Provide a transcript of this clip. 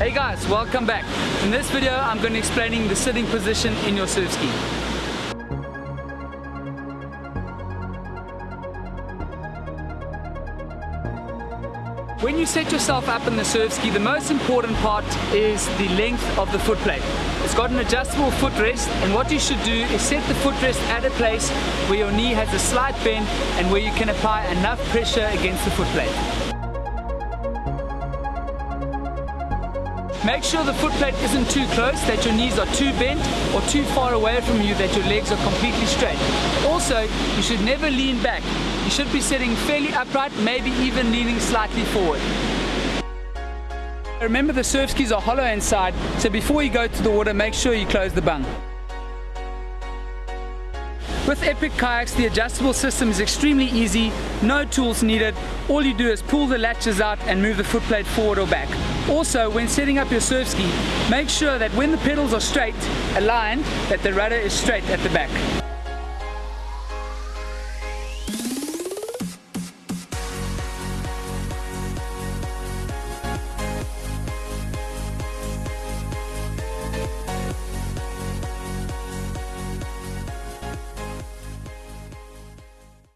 Hey guys, welcome back. In this video, I'm going to be explaining the sitting position in your surf ski. When you set yourself up in the surf ski, the most important part is the length of the foot plate. It's got an adjustable footrest and what you should do is set the footrest at a place where your knee has a slight bend and where you can apply enough pressure against the foot Make sure the foot plate isn't too close, that your knees are too bent or too far away from you that your legs are completely straight. Also, you should never lean back. You should be sitting fairly upright, maybe even leaning slightly forward. Remember the surf skis are hollow inside, so before you go to the water, make sure you close the bung. With Epic Kayaks, the adjustable system is extremely easy, no tools needed. All you do is pull the latches out and move the footplate forward or back. Also, when setting up your surf ski, make sure that when the pedals are straight, aligned, that the rudder is straight at the back.